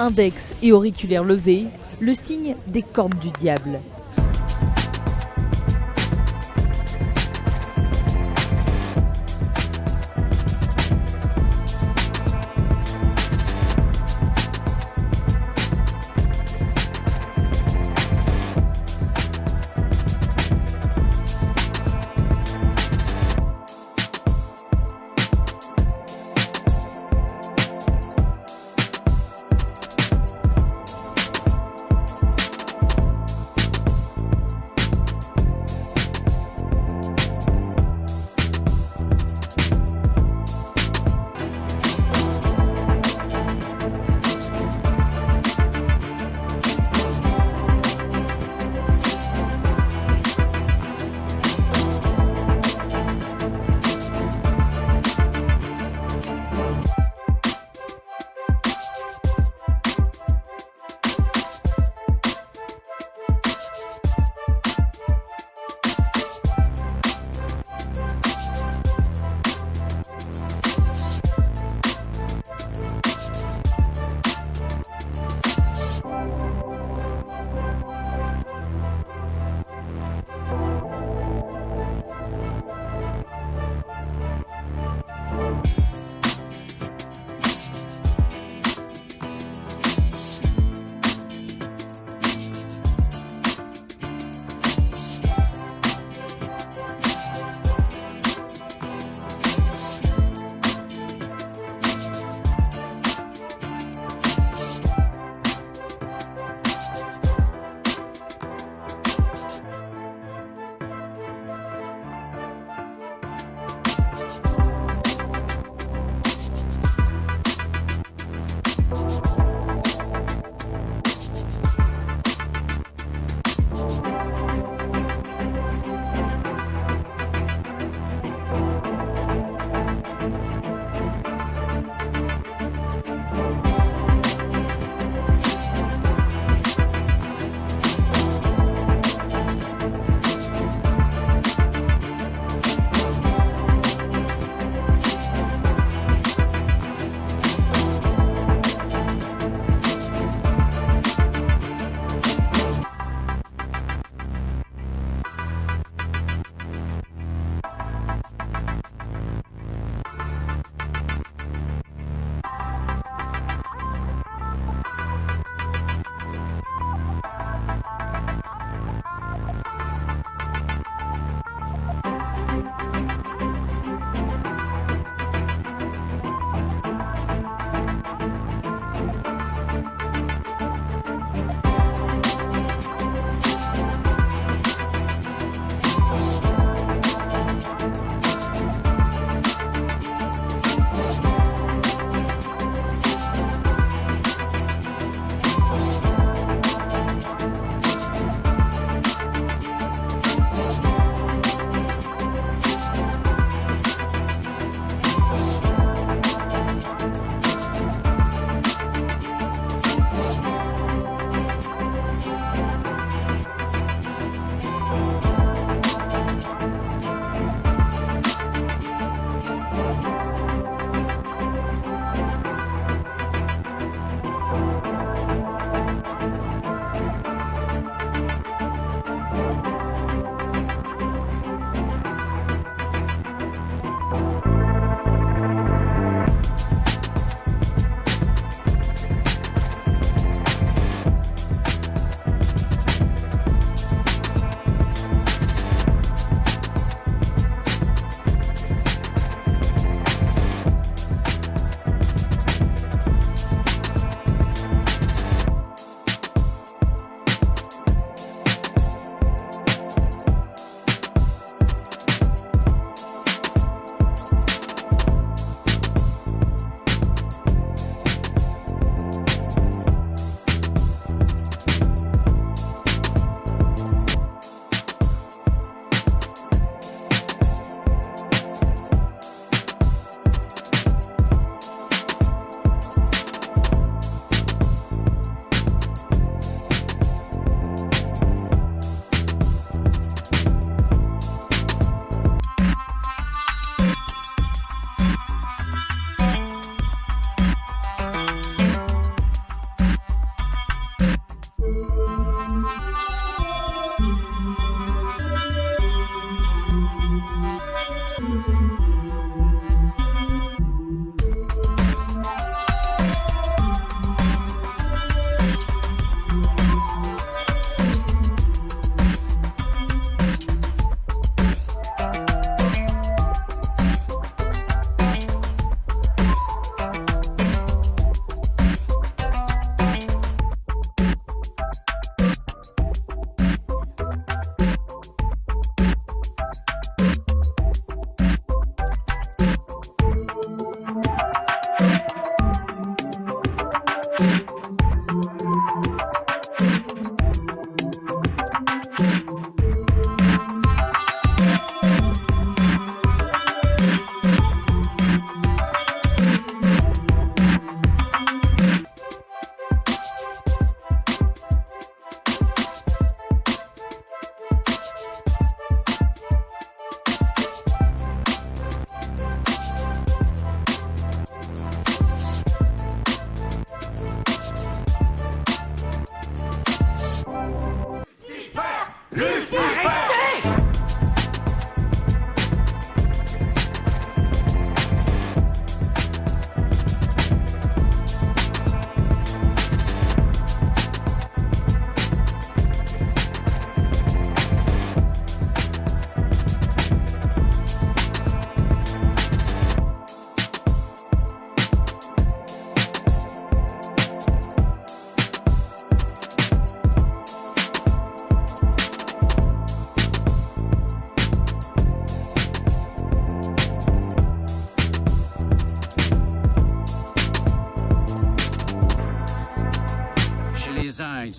Index et auriculaire levé, le signe des cornes du diable.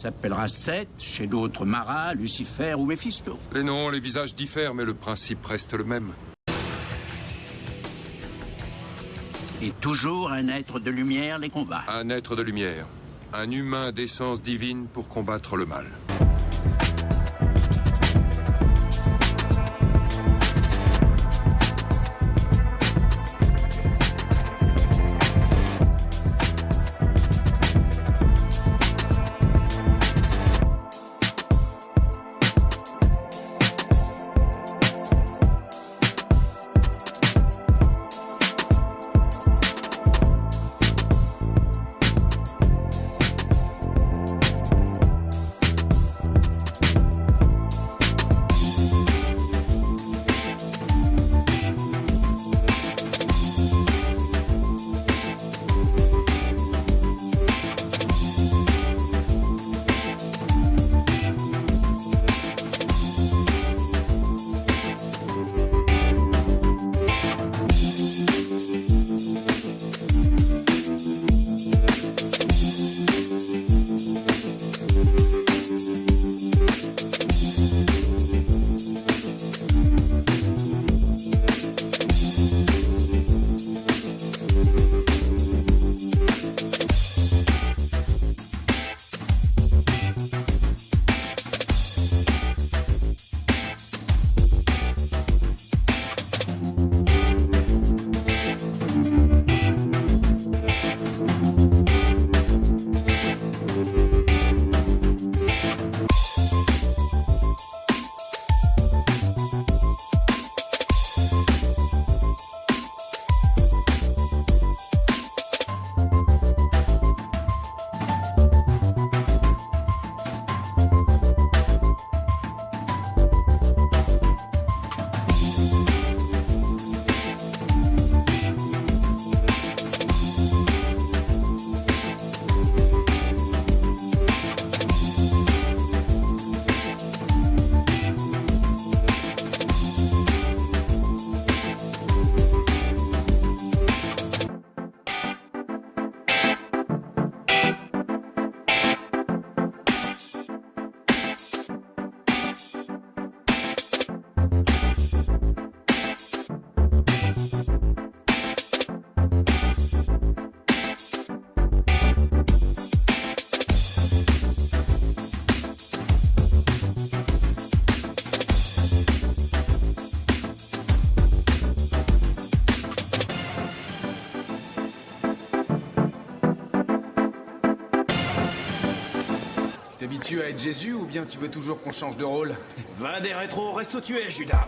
S'appellera Seth, chez d'autres Mara, Lucifer ou Mephisto. Les noms, les visages diffèrent, mais le principe reste le même. Et toujours un être de lumière les combat. Un être de lumière. Un humain d'essence divine pour combattre le mal. T'habitues à être Jésus ou bien tu veux toujours qu'on change de rôle Va des rétros, reste où tu es, Judas